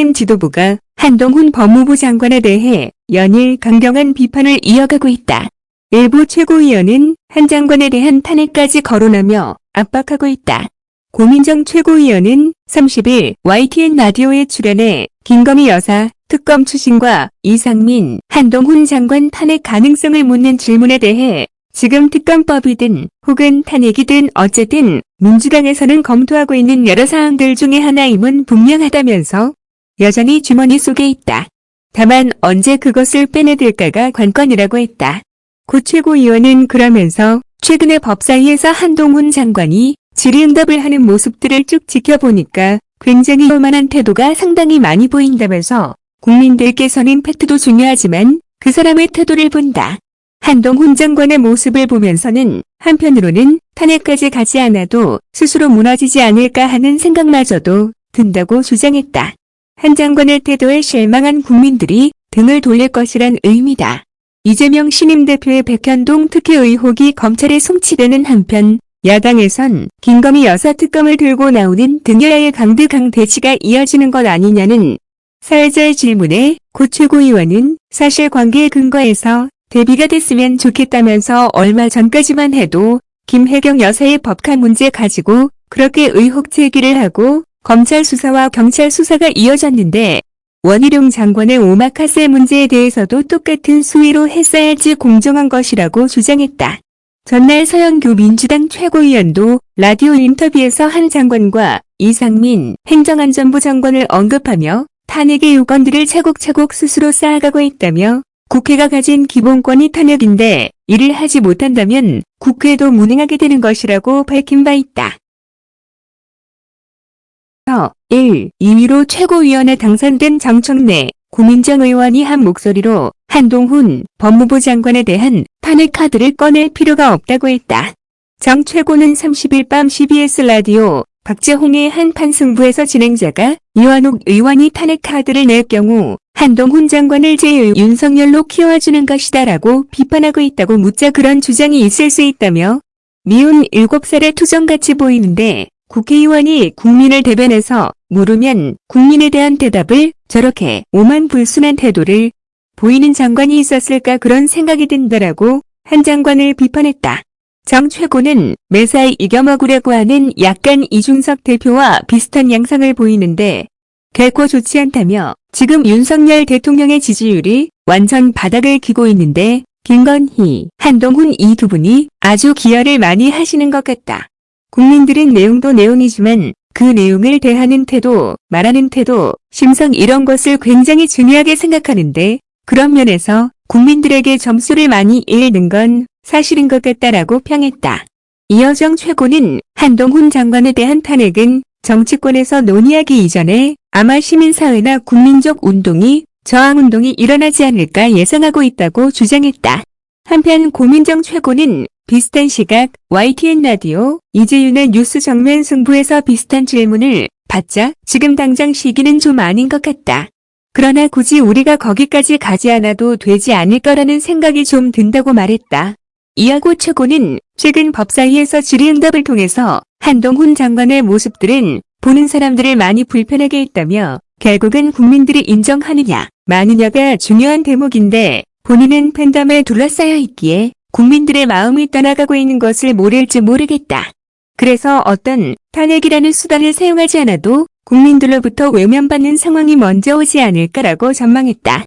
국민의힘 지도부가 한동훈 법무부 장관에 대해 연일 강경한 비판을 이어가고 있다. 일부 최고위원은 한 장관에 대한 탄핵까지 거론하며 압박하고 있다. 고민정 최고위원은 30일 YTN 라디오에 출연해 김건희 여사 특검 추진과 이상민, 한동훈 장관 탄핵 가능성을 묻는 질문에 대해 지금 특검법이든 혹은 탄핵이든 어쨌든 민주당에서는 검토하고 있는 여러 사항들 중에 하나임은 분명하다면서 여전히 주머니 속에 있다. 다만 언제 그것을 빼내들까가 관건이라고 했다. 고 최고위원은 그러면서 최근에 법사위에서 한동훈 장관이 질의응답을 하는 모습들을 쭉 지켜보니까 굉장히 오만한 태도가 상당히 많이 보인다면서 국민들께서는 팩트도 중요하지만 그 사람의 태도를 본다. 한동훈 장관의 모습을 보면서는 한편으로는 탄핵까지 가지 않아도 스스로 무너지지 않을까 하는 생각마저도 든다고 주장했다. 한 장관의 태도에 실망한 국민들이 등을 돌릴 것이란 의미다. 이재명 신임 대표의 백현동 특혜 의혹이 검찰에 송치되는 한편 야당에선 김건희 여사 특검을 들고 나오는 등여야의 강대강 대치가 이어지는 것 아니냐는 사회자의 질문에 고 최고위원은 사실관계에 근거해서 대비가 됐으면 좋겠다면서 얼마 전까지만 해도 김혜경 여사의 법카 문제 가지고 그렇게 의혹 제기를 하고 검찰 수사와 경찰 수사가 이어졌는데 원희룡 장관의 오마카세 문제에 대해서도 똑같은 수위로 했어야지 공정한 것이라고 주장했다. 전날 서영교 민주당 최고위원도 라디오 인터뷰에서 한 장관과 이상민 행정안전부 장관을 언급하며 탄핵의 요건들을 차곡차곡 스스로 쌓아가고 있다며 국회가 가진 기본권이 탄핵인데 이를 하지 못한다면 국회도 무능하게 되는 것이라고 밝힌 바 있다. 1. 2위로 최고위원에 당선된 정청래, 고민정 의원이 한 목소리로 한동훈 법무부 장관에 대한 탄핵 카드를 꺼낼 필요가 없다고 했다. 정 최고는 30일 밤 CBS 라디오 박재홍의 한판 승부에서 진행자가 이완옥 의원이 탄핵 카드를 낼 경우 한동훈 장관을 제 윤석열로 키워주는 것이다 라고 비판하고 있다고 묻자 그런 주장이 있을 수 있다며 미운 7살의 투정같이 보이는데 국회의원이 국민을 대변해서 물으면 국민에 대한 대답을 저렇게 오만불순한 태도를 보이는 장관이 있었을까 그런 생각이 든다라고 한 장관을 비판했다. 정 최고는 매사에 이겨먹으려고 하는 약간 이준석 대표와 비슷한 양상을 보이는데 결코 좋지 않다며 지금 윤석열 대통령의 지지율이 완전 바닥을 기고 있는데 김건희, 한동훈 이 두 분이 아주 기여를 많이 하시는 것 같다. 국민들은 내용도 내용이지만 그 내용을 대하는 태도, 말하는 태도, 심성 이런 것을 굉장히 중요하게 생각하는데 그런 면에서 국민들에게 점수를 많이 잃는 건 사실인 것 같다라고 평했다. 이여정 최고는 한동훈 장관에 대한 탄핵은 정치권에서 논의하기 이전에 아마 시민사회나 국민적 운동이 저항운동이 일어나지 않을까 예상하고 있다고 주장했다. 한편 고민정 최고는 비슷한 시각 YTN 라디오 이재윤의 뉴스 정면 승부에서 비슷한 질문을 받자 지금 당장 시기는 좀 아닌 것 같다. 그러나 굳이 우리가 거기까지 가지 않아도 되지 않을 거라는 생각이 좀 든다고 말했다. 이하고 최고는 최근 법사위에서 질의응답을 통해서 한동훈 장관의 모습들은 보는 사람들을 많이 불편하게 했다며 결국은 국민들이 인정하느냐 마느냐가 중요한 대목인데 본인은 팬덤에 둘러싸여 있기에 국민들의 마음이 떠나가고 있는 것을 모를지 모르겠다. 그래서 어떤 탄핵이라는 수단을 사용하지 않아도 국민들로부터 외면받는 상황이 먼저 오지 않을까라고 전망했다.